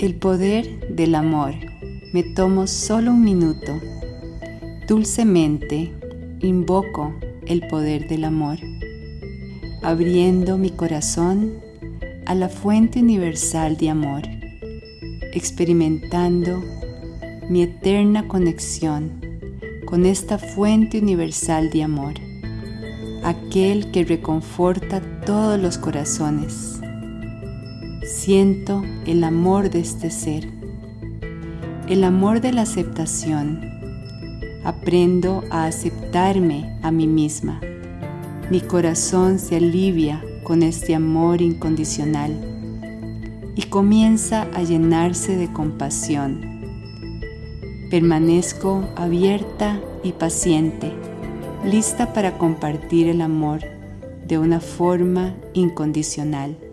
El poder del amor. Me tomo solo un minuto. Dulcemente invoco el poder del amor, abriendo mi corazón a la fuente universal de amor, experimentando mi eterna conexión con esta fuente universal de amor, aquel que reconforta todos los corazones Siento el amor de este ser, el amor de la aceptación. Aprendo a aceptarme a mí misma. Mi corazón se alivia con este amor incondicional y comienza a llenarse de compasión. Permanezco abierta y paciente, lista para compartir el amor de una forma incondicional.